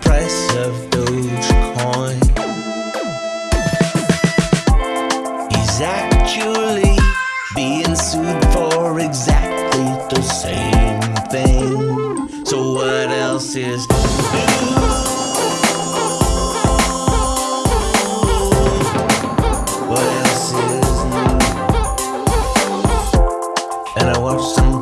price of Dogecoin. He's actually being sued for exactly the same thing. So what else is new? What else is new? And I watched some